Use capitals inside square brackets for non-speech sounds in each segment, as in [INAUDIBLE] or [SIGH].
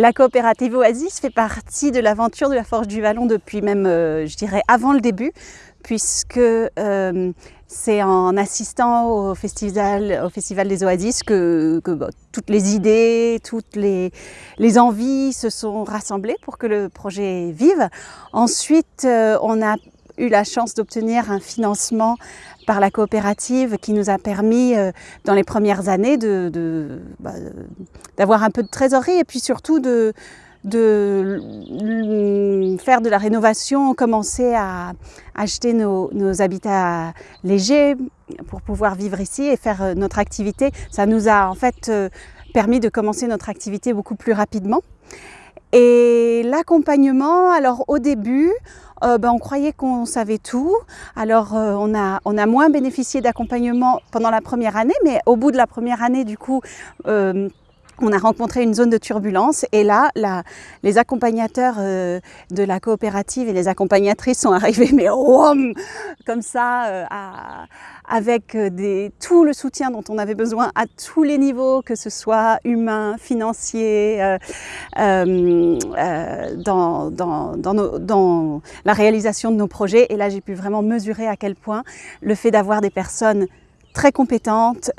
La coopérative Oasis fait partie de l'aventure de la Forge du Vallon depuis même, euh, je dirais, avant le début, puisque euh, c'est en assistant au festival, au festival des Oasis que, toutes les idées, toutes les, les, envies se sont rassemblées pour que le projet vive. Ensuite, euh, on a eu la chance d'obtenir un financement par la coopérative qui nous a permis euh, dans les premières années bah, d'avoir un peu de trésorerie et puis surtout de, faire de la rénovation, commencer à acheter nos, habitats légers pour pouvoir vivre ici et faire euh, notre activité. Ça nous a en fait euh, permis de commencer notre activité beaucoup plus rapidement. Et l'accompagnement, alors au début, euh, ben, on croyait qu'on savait tout. Alors euh, on, a, on a moins bénéficié d'accompagnement pendant la première année, mais au bout de la première année, du coup, euh, on a rencontré une zone de turbulence et là, les accompagnateurs euh, de la coopérative et les accompagnatrices sont [LAUGHS] arrivés, mais comme ça, euh, avec euh, tout le soutien dont on avait besoin à tous les niveaux, que ce soit humain, financier, dans, dans, la réalisation de nos projets. Et là, j'ai pu vraiment mesurer à quel point le fait d'avoir des personnes très compétentes,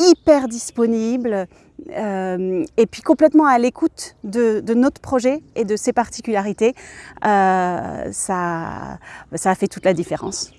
hyper disponibles, euh, et puis complètement à l'écoute de, notre projet et de ses particularités, euh, ça, ça a fait toute la différence.